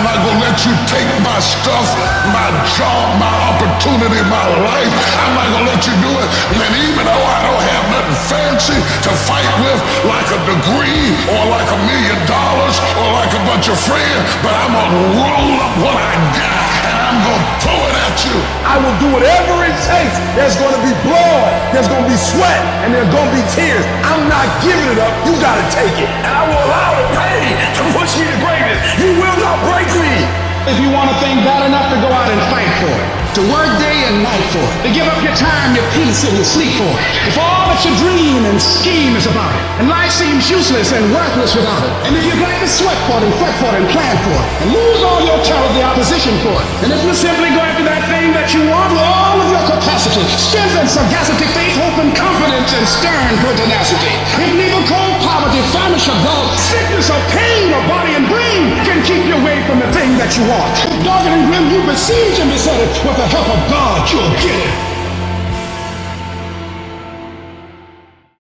I'm not gonna let you take my stuff, my job, my opportunity, my life. I'm not gonna let you do it. And even though I don't have nothing fancy to fight with, like a degree or like a million dollars or like a bunch of friends, but I'm gonna roll up what I got and I'm gonna throw it at you. I will do whatever it takes. There's gonna be blood, there's gonna be sweat, and there's gonna be tears. I'm not giving it up. You gotta take it. And I will If you want a thing bad enough to go out and fight for it, to work day and night for it, to give up your time, your peace, and your sleep for it, if all that you dream and scheme is about it, and life seems useless and worthless without it, and if you're glad to sweat for it and fret for it and plan for it, and lose all your the opposition for it, and if you simply go after that thing that you want with all of your capacity, strength and sagacity, faith, hope and confidence, and stern pertinacity, if neither cold poverty, famish or sickness or pain that you want, dogged and grim you besiege and beset it with the help of God, you'll get it.